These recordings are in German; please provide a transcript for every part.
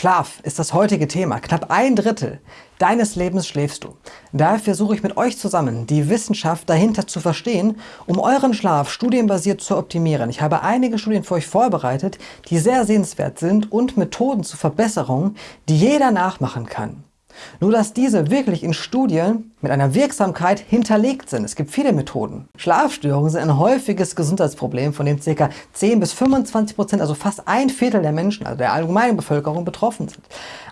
Schlaf ist das heutige Thema. Knapp ein Drittel deines Lebens schläfst du. Daher versuche ich mit euch zusammen, die Wissenschaft dahinter zu verstehen, um euren Schlaf studienbasiert zu optimieren. Ich habe einige Studien für euch vorbereitet, die sehr sehenswert sind und Methoden zur Verbesserung, die jeder nachmachen kann. Nur dass diese wirklich in Studien mit einer Wirksamkeit hinterlegt sind. Es gibt viele Methoden. Schlafstörungen sind ein häufiges Gesundheitsproblem, von dem ca. 10 bis 25 Prozent, also fast ein Viertel der Menschen, also der allgemeinen Bevölkerung, betroffen sind.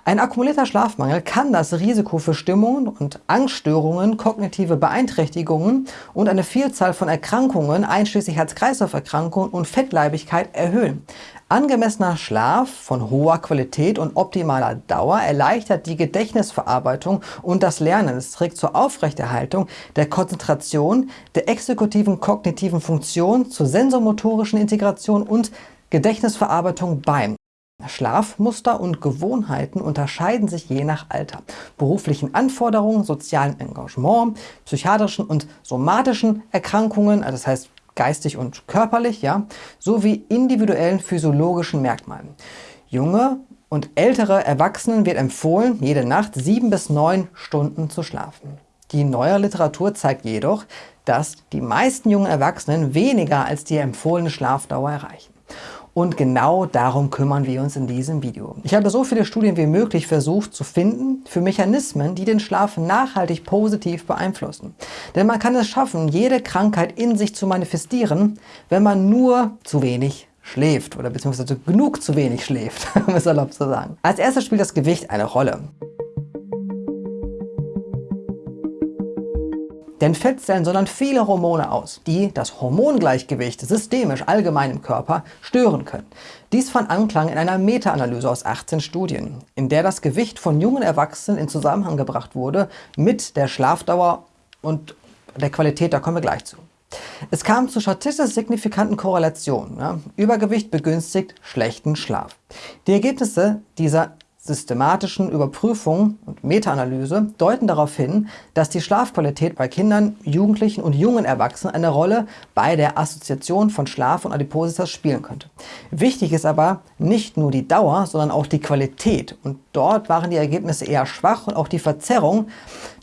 Ein akkumulierter Schlafmangel kann das Risiko für Stimmungen und Angststörungen, kognitive Beeinträchtigungen und eine Vielzahl von Erkrankungen, einschließlich Herz-Kreislauf-Erkrankungen und Fettleibigkeit, erhöhen. Angemessener Schlaf von hoher Qualität und optimaler Dauer erleichtert die Gedächtnisverarbeitung und das Lernen. Es trägt zur Aufrechterhaltung der Konzentration, der exekutiven kognitiven Funktion, zur sensormotorischen Integration und Gedächtnisverarbeitung bei. Schlafmuster und Gewohnheiten unterscheiden sich je nach Alter, beruflichen Anforderungen, sozialem Engagement, psychiatrischen und somatischen Erkrankungen, also das heißt geistig und körperlich, ja, sowie individuellen physiologischen Merkmalen. Junge und ältere Erwachsenen wird empfohlen, jede Nacht sieben bis neun Stunden zu schlafen. Die neue Literatur zeigt jedoch, dass die meisten jungen Erwachsenen weniger als die empfohlene Schlafdauer erreichen. Und genau darum kümmern wir uns in diesem Video. Ich habe so viele Studien wie möglich versucht zu finden für Mechanismen, die den Schlaf nachhaltig positiv beeinflussen. Denn man kann es schaffen, jede Krankheit in sich zu manifestieren, wenn man nur zu wenig schläft oder beziehungsweise genug zu wenig schläft, um es erlaubt zu sagen. Als erstes spielt das Gewicht eine Rolle. Denn Fettzellen sondern viele Hormone aus, die das Hormongleichgewicht systemisch allgemein im Körper stören können. Dies fand Anklang in einer Meta-Analyse aus 18 Studien, in der das Gewicht von jungen Erwachsenen in Zusammenhang gebracht wurde mit der Schlafdauer und der Qualität, da kommen wir gleich zu. Es kam zu statistisch signifikanten Korrelationen. Ja. Übergewicht begünstigt schlechten Schlaf. Die Ergebnisse dieser systematischen Überprüfung und Meta-Analyse deuten darauf hin, dass die Schlafqualität bei Kindern, Jugendlichen und jungen Erwachsenen eine Rolle bei der Assoziation von Schlaf und Adipositas spielen könnte. Wichtig ist aber nicht nur die Dauer, sondern auch die Qualität. Und dort waren die Ergebnisse eher schwach und auch die Verzerrung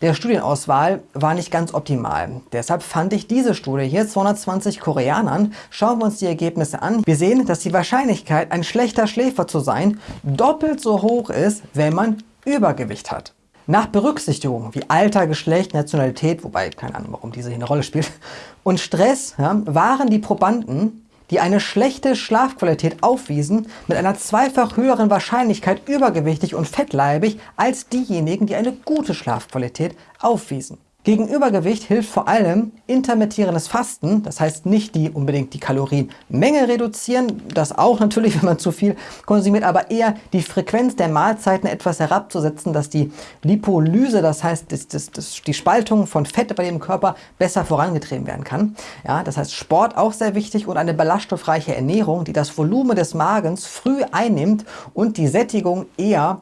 der Studienauswahl war nicht ganz optimal. Deshalb fand ich diese Studie hier, 220 Koreanern, schauen wir uns die Ergebnisse an. Wir sehen, dass die Wahrscheinlichkeit, ein schlechter Schläfer zu sein, doppelt so hoch ist, wenn man Übergewicht hat. Nach Berücksichtigung wie Alter, Geschlecht, Nationalität, wobei keine Ahnung, warum diese hier eine Rolle spielt, und Stress ja, waren die Probanden, die eine schlechte Schlafqualität aufwiesen, mit einer zweifach höheren Wahrscheinlichkeit übergewichtig und fettleibig als diejenigen, die eine gute Schlafqualität aufwiesen. Gegen Übergewicht hilft vor allem intermittierendes Fasten, das heißt nicht die unbedingt die Kalorienmenge reduzieren, das auch natürlich, wenn man zu viel konsumiert, aber eher die Frequenz der Mahlzeiten etwas herabzusetzen, dass die Lipolyse, das heißt das, das, das, die Spaltung von Fett bei dem Körper besser vorangetrieben werden kann. Ja, das heißt Sport auch sehr wichtig und eine ballaststoffreiche Ernährung, die das Volumen des Magens früh einnimmt und die Sättigung eher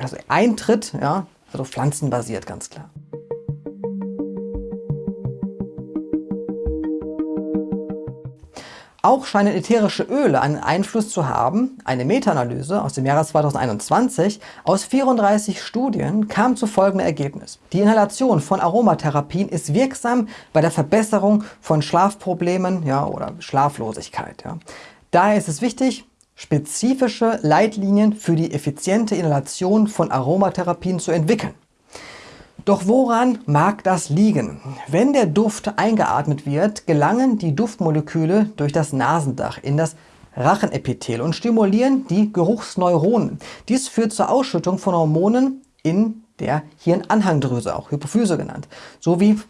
also eintritt, ja, also pflanzenbasiert ganz klar. Auch scheinen ätherische Öle einen Einfluss zu haben. Eine Meta-Analyse aus dem Jahre 2021 aus 34 Studien kam zu folgendem Ergebnis. Die Inhalation von Aromatherapien ist wirksam bei der Verbesserung von Schlafproblemen ja, oder Schlaflosigkeit. Ja. Daher ist es wichtig, spezifische Leitlinien für die effiziente Inhalation von Aromatherapien zu entwickeln. Doch woran mag das liegen? Wenn der Duft eingeatmet wird, gelangen die Duftmoleküle durch das Nasendach in das Rachenepithel und stimulieren die Geruchsneuronen. Dies führt zur Ausschüttung von Hormonen in der Hirnanhangdrüse, auch Hypophyse genannt, sowie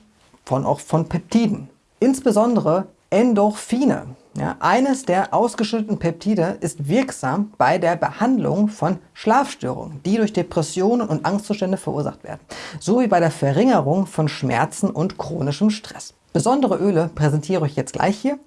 von, auch von Peptiden. Insbesondere Endorphine ja, eines der ausgeschütteten Peptide ist wirksam bei der Behandlung von Schlafstörungen, die durch Depressionen und Angstzustände verursacht werden, sowie bei der Verringerung von Schmerzen und chronischem Stress. Besondere Öle präsentiere ich jetzt gleich hier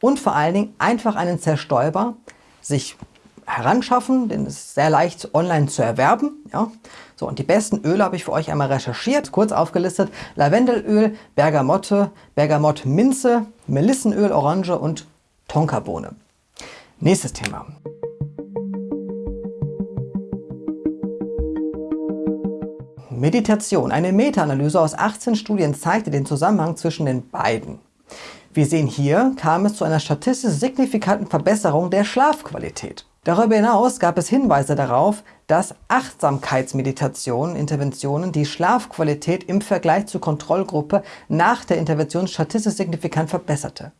und vor allen Dingen einfach einen Zerstäuber sich heranschaffen, denn es ist sehr leicht online zu erwerben. Ja. So, und die besten Öle habe ich für euch einmal recherchiert, kurz aufgelistet. Lavendelöl, Bergamotte, Bergamott-Minze, Melissenöl, Orange und Tonkabohne. Nächstes Thema. Meditation. Eine Meta-Analyse aus 18 Studien zeigte den Zusammenhang zwischen den beiden. Wir sehen hier, kam es zu einer statistisch signifikanten Verbesserung der Schlafqualität. Darüber hinaus gab es Hinweise darauf, dass Achtsamkeitsmeditationen, Interventionen die Schlafqualität im Vergleich zur Kontrollgruppe nach der Intervention statistisch signifikant verbesserte.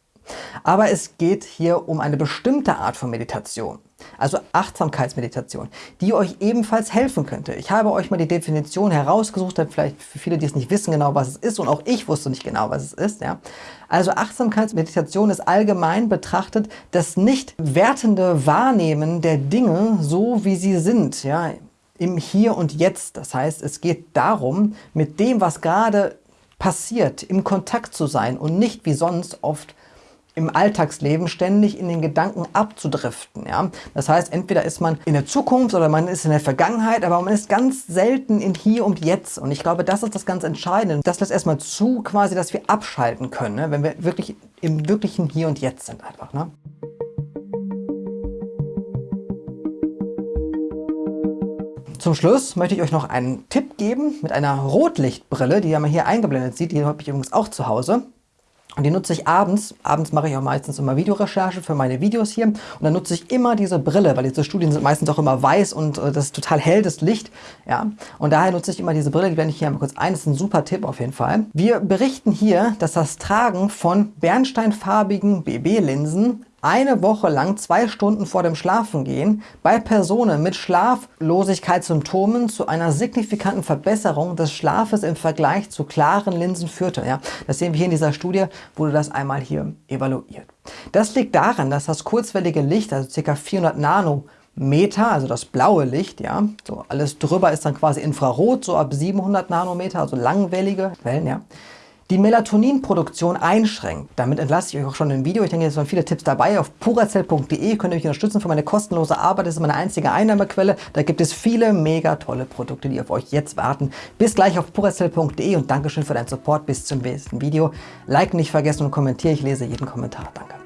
Aber es geht hier um eine bestimmte Art von Meditation, also Achtsamkeitsmeditation, die euch ebenfalls helfen könnte. Ich habe euch mal die Definition herausgesucht, vielleicht für viele, die es nicht wissen genau, was es ist und auch ich wusste nicht genau, was es ist. Ja. Also Achtsamkeitsmeditation ist allgemein betrachtet das nicht wertende Wahrnehmen der Dinge so, wie sie sind, ja, im Hier und Jetzt. Das heißt, es geht darum, mit dem, was gerade passiert, im Kontakt zu sein und nicht wie sonst oft im Alltagsleben ständig in den Gedanken abzudriften. Ja? Das heißt, entweder ist man in der Zukunft oder man ist in der Vergangenheit, aber man ist ganz selten in Hier und Jetzt. Und ich glaube, das ist das ganz Entscheidende. Das lässt erstmal zu, quasi, dass wir abschalten können, ne? wenn wir wirklich im wirklichen Hier und Jetzt sind einfach. Ne? Zum Schluss möchte ich euch noch einen Tipp geben mit einer Rotlichtbrille, die ihr mal hier eingeblendet sieht. Die habe ich übrigens auch zu Hause. Und die nutze ich abends. Abends mache ich auch meistens immer Videorecherche für meine Videos hier. Und dann nutze ich immer diese Brille, weil diese Studien sind meistens auch immer weiß und äh, das ist total hell, das Licht. Ja. Und daher nutze ich immer diese Brille, die blende ich hier einmal kurz ein. Das ist ein super Tipp auf jeden Fall. Wir berichten hier, dass das Tragen von bernsteinfarbigen BB-Linsen eine Woche lang zwei Stunden vor dem Schlafengehen bei Personen mit Schlaflosigkeitssymptomen zu einer signifikanten Verbesserung des Schlafes im Vergleich zu klaren Linsen führte. Ja, das sehen wir hier in dieser Studie, wurde das einmal hier evaluiert. Das liegt daran, dass das kurzwellige Licht, also ca. 400 Nanometer, also das blaue Licht, ja, so alles drüber ist dann quasi Infrarot, so ab 700 Nanometer, also langwellige Wellen, ja, die Melatoninproduktion einschränkt. Damit entlasse ich euch auch schon ein Video. Ich denke, es waren viele Tipps dabei. Auf purazell.de könnt ihr mich unterstützen für meine kostenlose Arbeit. Das ist meine einzige Einnahmequelle. Da gibt es viele mega tolle Produkte, die auf euch jetzt warten. Bis gleich auf purazell.de und Dankeschön für deinen Support. Bis zum nächsten Video. Like nicht vergessen und kommentiere. Ich lese jeden Kommentar. Danke.